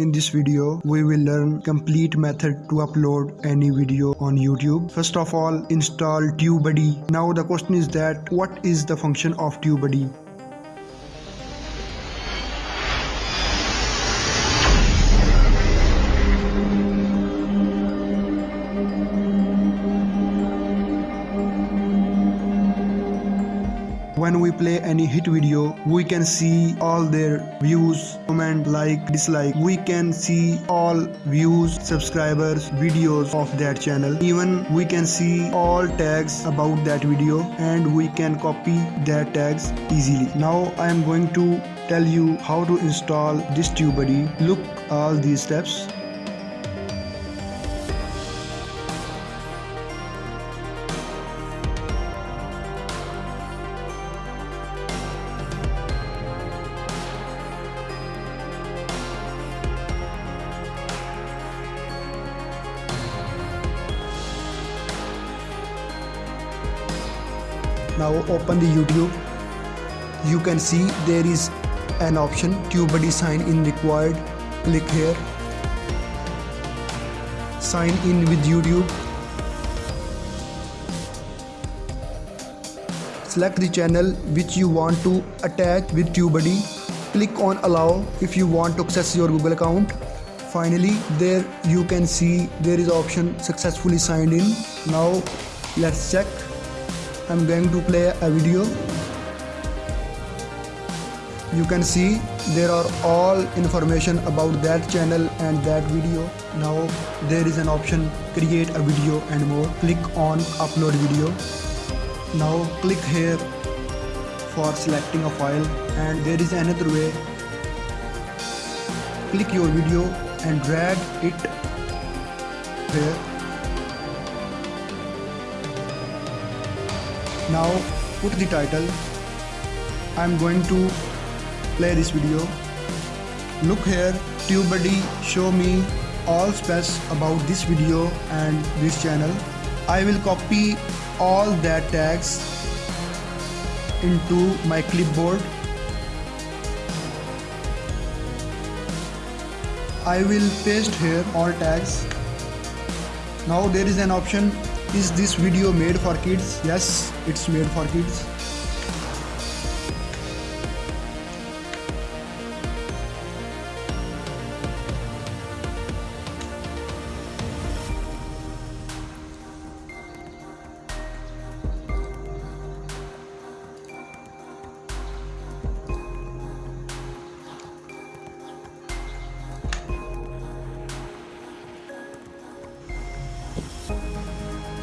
In this video, we will learn complete method to upload any video on YouTube. First of all, install TubeBuddy. Now the question is that what is the function of TubeBuddy? When we play any hit video we can see all their views comment like dislike. We can see all views subscribers videos of that channel. Even we can see all tags about that video and we can copy their tags easily. Now i am going to tell you how to install this TubeBuddy. Look all these steps now open the youtube. You can see there is an option TubeBuddy sign in required. Click here. Sign in with youtube. Select the channel which you want to attach with TubeBuddy. Click on allow if you want to access your google account. Finally there you can see there is option successfully signed in. Now let's check I'm going to play a video. You can see there are all information about that channel and that video. Now there is an option create a video and more. Click on upload video. Now click here for selecting a file. And there is another way. Click your video and drag it here now put the title. I'm going to play this video. Look here TubeBuddy show me all specs about this video and this channel. I will copy all that tags into my clipboard. I will paste here all tags. Now there is an option is this video made for kids? Yes, it's made for kids.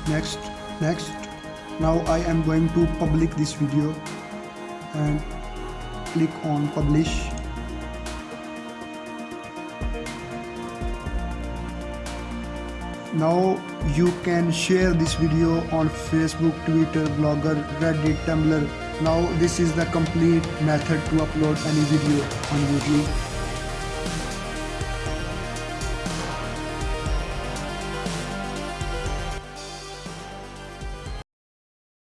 Next next. Now I am going to public this video and click on publish. Now you can share this video on Facebook, Twitter, Blogger, Reddit, Tumblr. Now this is the complete method to upload any video on YouTube